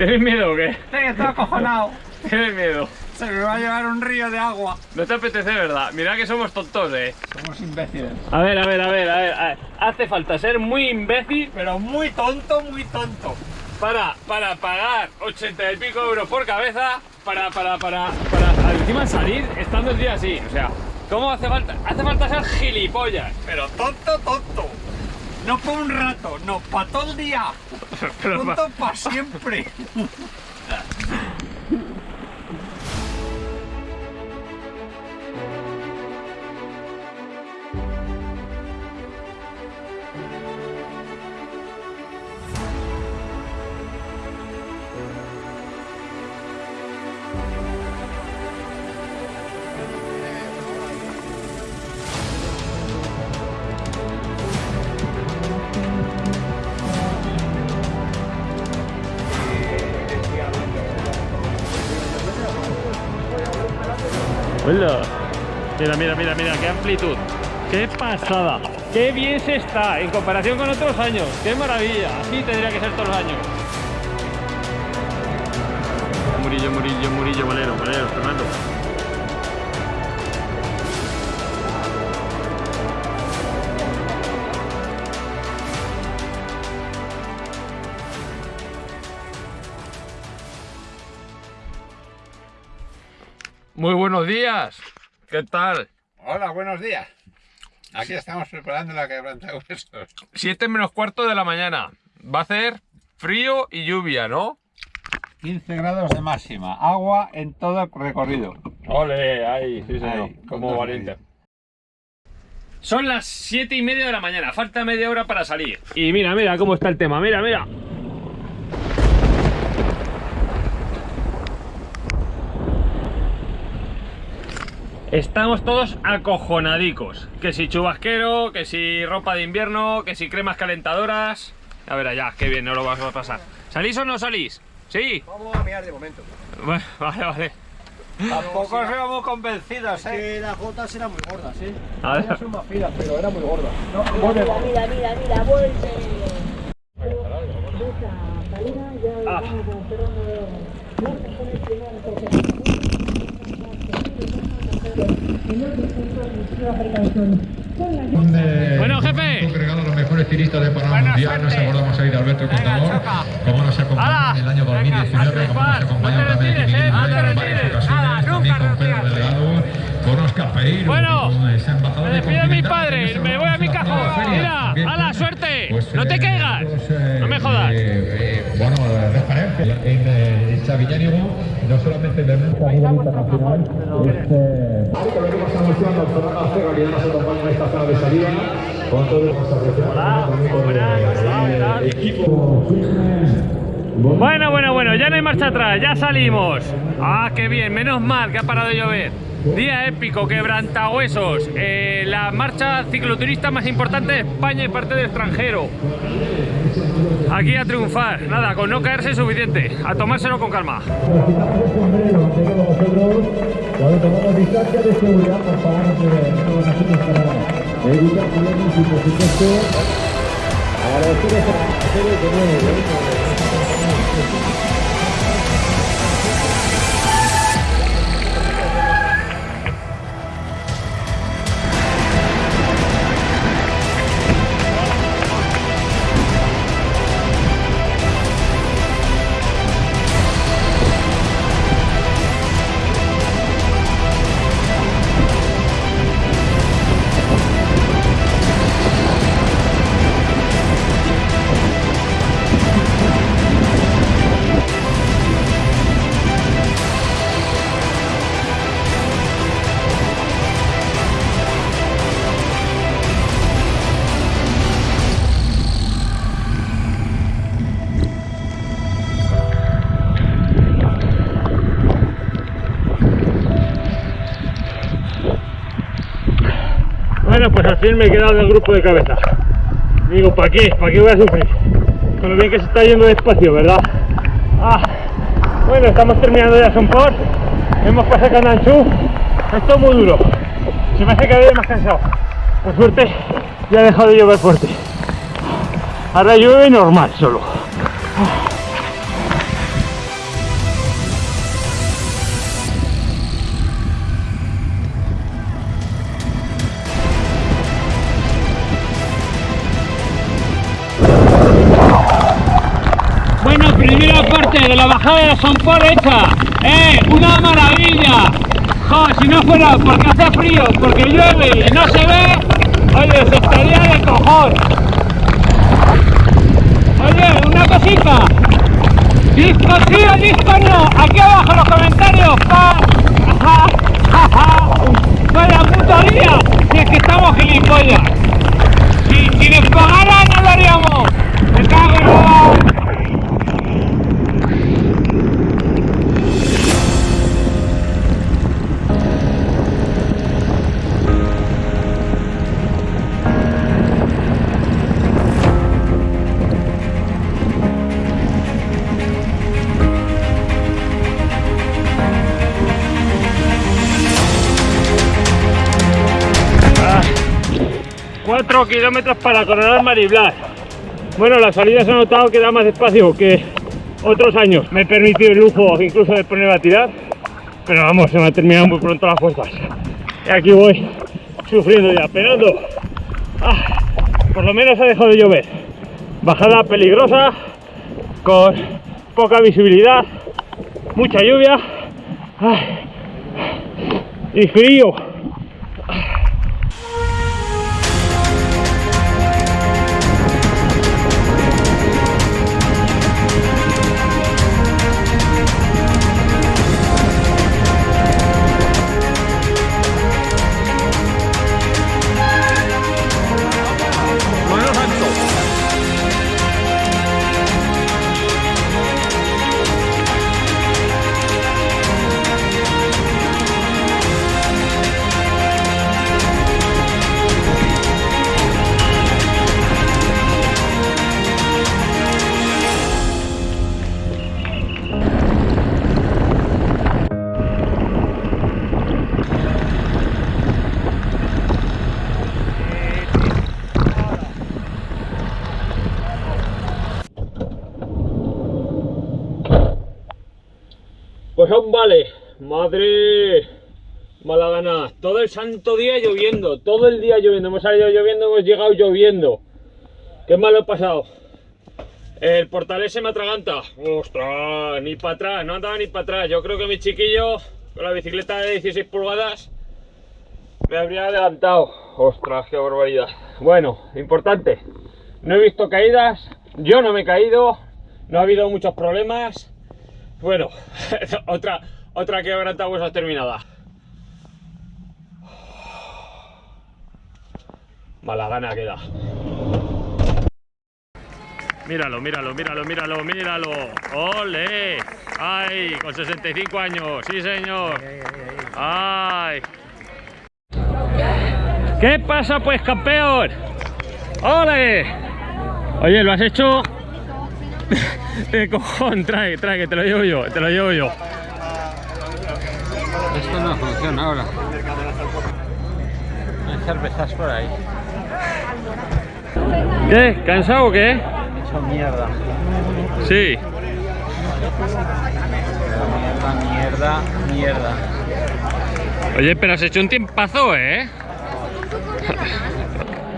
¿Tienes miedo o qué? Sí, estoy acojonado. ¿Tienes miedo? Se me va a llevar un río de agua. No te apetece, ¿verdad? Mira que somos tontos, eh. Somos imbéciles. A ver, a ver, a ver, a ver. a ver. Hace falta ser muy imbécil Pero muy tonto, muy tonto. para, para pagar 80 y pico euros por cabeza para, para, para, para encima salir estando el día así. O sea, ¿cómo hace falta? Hace falta ser gilipollas. Pero tonto, tonto. No por un rato, no, para todo el día. Pero Tonto para siempre. Hola. Mira, mira, mira, mira, qué amplitud. Qué pasada. Qué bien se está en comparación con otros años. Qué maravilla. Así tendría que ser todos los años. Murillo, Murillo, Murillo, Valero, Valero, Fernando. Muy buenos días. ¿Qué tal? Hola, buenos días. Aquí estamos preparando la quebranta de huesos. 7 menos cuarto de la mañana. Va a hacer frío y lluvia, ¿no? 15 grados de máxima. Agua en todo el recorrido. Ole, ahí, sí señor. Ahí, como valiente. Son las 7 y media de la mañana, falta media hora para salir. Y mira, mira cómo está el tema, mira, mira. Estamos todos acojonadicos. Que si chubasquero, que si ropa de invierno, que si cremas calentadoras. A ver allá, qué bien, no lo vas a pasar. ¿Salís o no salís? Sí. Vamos a mirar de momento. Bueno, vale, vale. Tampoco seamos convencidos, ¿eh? Que las gotas eran muy gordas, ¿eh? A ver. Son más finas, pero eran muy gordas. No, Mira, vuelve. mira, mira, mira, vuelve. Ah. vamos cerrando de Vamos con el primer toque. Bueno, jefe. congregado los mejores tiristas de Panamá Mundial. Nos acordamos ahí de Alberto Contador, como nos acompañó en el año 2019, Venga, como nos acompañó también en eh, no te varias ocasiones, también con Pedro. Delegado, con Oscar Pereiro, Bueno, me de despido de mis Continental, padres, que me voy a mi cajón. Mira, ¡hala, pues, suerte! pues, No te eh, caigas. nosotros, eh, No me jodas. eh, eh, bueno, eh, referencia en eh, Sabiñánigo, no solamente de música a nivel internacional, este... Con lo que hemos anunciado, Fernando Acero, que ya nos acompaña en esta zona de salida, con todos los asociados, también con el, el equipo Bueno, bueno, bueno, ya no hay marcha atrás, ya salimos. Ah, qué bien, menos mal que ha parado de llover. Día épico, quebrantahuesos. Eh, la marcha cicloturista más importante de España y parte del extranjero. Aquí a triunfar. Nada, con no caerse es suficiente. A tomárselo con calma. Bueno, pues al fin me he quedado del grupo de cabeza. Digo, ¿para qué? ¿Para qué voy a sufrir? Con lo bien que se está yendo despacio, ¿verdad? Ah, bueno, estamos terminando ya Sonport. Hemos pasado Cananchú. Esto es muy duro. Se me hace cada vez más cansado. Por suerte, ya ha dejado de llover fuerte. Ahora llueve normal solo. Bajada de Son por hecha. ¡Eh! ¡Una maravilla! Jo, si no fuera porque hace frío, porque llueve y no se ve, oye, se estaría de cojón. Oye, una cosita. Disco sí o disco no. Aquí abajo en los comentarios. Pa. Ja, ja, ja. Vaya puto día. Si es que estamos gilipollas. 4 kilómetros para coronar Mariblas. Bueno, las salidas han notado que da más espacio que otros años. Me he permitido el lujo incluso de poner a tirar, pero vamos, se me han terminado muy pronto las fuerzas. Y aquí voy sufriendo ya, penando. Ah, por lo menos ha dejado de llover. Bajada peligrosa, con poca visibilidad, mucha lluvia ah, y frío. Vale. Madre. Mala gana. Todo el santo día lloviendo. Todo el día lloviendo. Hemos salido lloviendo, hemos llegado lloviendo. Qué mal lo he pasado. El portalés se me atraganta. Ostras, ni para atrás. No andaba ni para atrás. Yo creo que mi chiquillo, con la bicicleta de 16 pulgadas, me habría adelantado. Ostras, qué barbaridad. Bueno, importante. No he visto caídas. Yo no me he caído. No ha habido muchos problemas. Bueno, otra, otra quebrantahuesos terminada. Mala gana queda. Míralo, míralo, míralo, míralo, míralo. ¡Ole! ¡Ay! Con 65 años, sí señor. ¡Ay! ¿Qué pasa pues, campeón? ¡Ole! Oye, lo has hecho de cojón, trae, trae, que te lo llevo yo, te lo llevo yo. Esto no funciona ahora. Hay cervezas por ahí. ¿Qué? ¿Cansado o qué? Hecho mierda. Sí. Mierda, mierda, mierda. Oye, pero has hecho un tiempazo, ¿eh?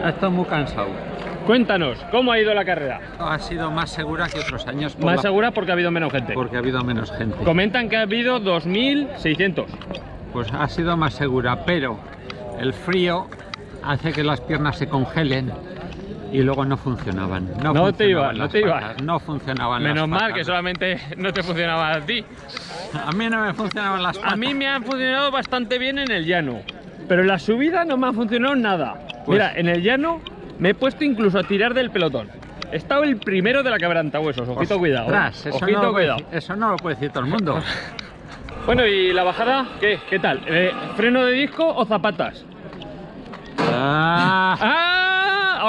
Estoy muy cansado. Cuéntanos, ¿cómo ha ido la carrera? Ha sido más segura que otros años. Más la- segura porque ha habido menos gente. Porque ha habido menos gente. Comentan que ha habido 2.600. Pues ha sido más segura, pero el frío hace que las piernas se congelen y luego no funcionaban. No, No te iba, funcionaban no te iba. No funcionaban Menos las mal patas. que solamente no te funcionaba a ti. A mí no me funcionaban las patas. A mí me han funcionado bastante bien en el llano, pero en la subida no me ha funcionado nada. Pues- Mira, en el llano me he puesto incluso a tirar del pelotón. He estado el primero de la quebrantahuesos, ojito cuidado. ¿eh? Ostras, eso, Ojito no puede cuidado. eso no lo puede decir todo el mundo. Bueno, ¿y la bajada? ¿Qué? ¿Qué tal? Eh, ¿Freno de disco o zapatas? Ah, ¡Ah!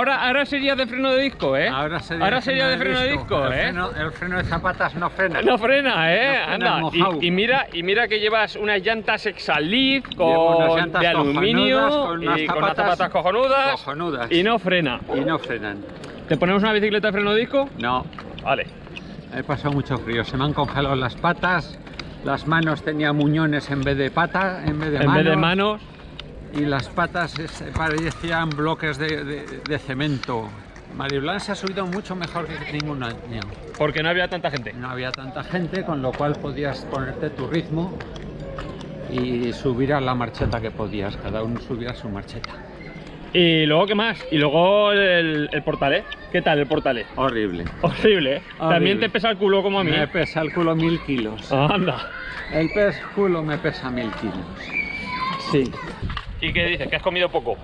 Ahora, ahora sería de freno de disco, ¿eh? ahora sería, Ahora sería de freno de disco, el ¿eh? Freno, el freno de zapatas no frena. No frena, ¿eh? No frena, Anda. Y, y mira, y mira que llevas unas llantas Exalid con llantas de aluminio con y con unas zapatas cojonudas, cojonudas. y no frena. Y no frenan. ¿Te ponemos una bicicleta de freno de disco? No, Vale. he pasado mucho frío. Se me han congelado las patas. Las manos tenía muñones en vez de patas, en vez de en manos. vez de manos, Y las patas es- parecían bloques de, de- de cemento. Mariblan se ha subido mucho mejor que ningún año. Porque no había tanta gente. No había tanta gente, con lo cual podías ponerte tu ritmo y subir a la marcheta que podías. Cada uno subía a su marcheta. Y luego, ¿qué más? Y luego el, el portalé. ¿Qué tal el portalé? Horrible. Horrible, ¿eh? También Horrible. te pesa el culo como a mí. Me pesa el culo mil kilos. Anda. El pez culo me pesa mil kilos. Sí. ¿Y qué dices? ¿Que has comido poco?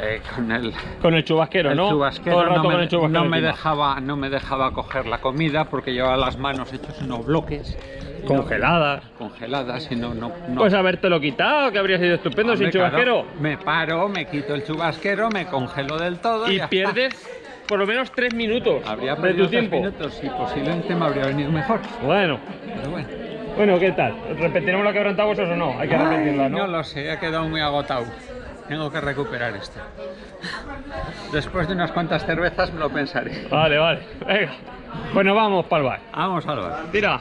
Eh, con el, Con el chubasquero, el ¿no? chubasquero Todo el rato no, con me, el chubasquero no me dejaba no me dejaba coger la comida porque llevaba las manos hechos unos bloques Congeladas. congeladas y no no, no. Pues habértelo quitado, que habría sido estupendo Hombre, sin chubasquero. claro, me paro me quito el chubasquero me congelo del todo Y ya pierdes por lo menos tres minutos está. habría de perdido tu tres tiempo. minutos y posiblemente me habría venido mejor Bueno, pero bueno bueno, ¿qué tal? ¿Repetiremos la quebrantahuesos o no? Hay que repetirla, Ay, ¿no? lo sé he quedado muy agotado tengo que recuperar esto después de unas cuantas cervezas me lo pensaré Vale, vale. Venga. Bueno, vamos para el bar. vamos al bar Tira.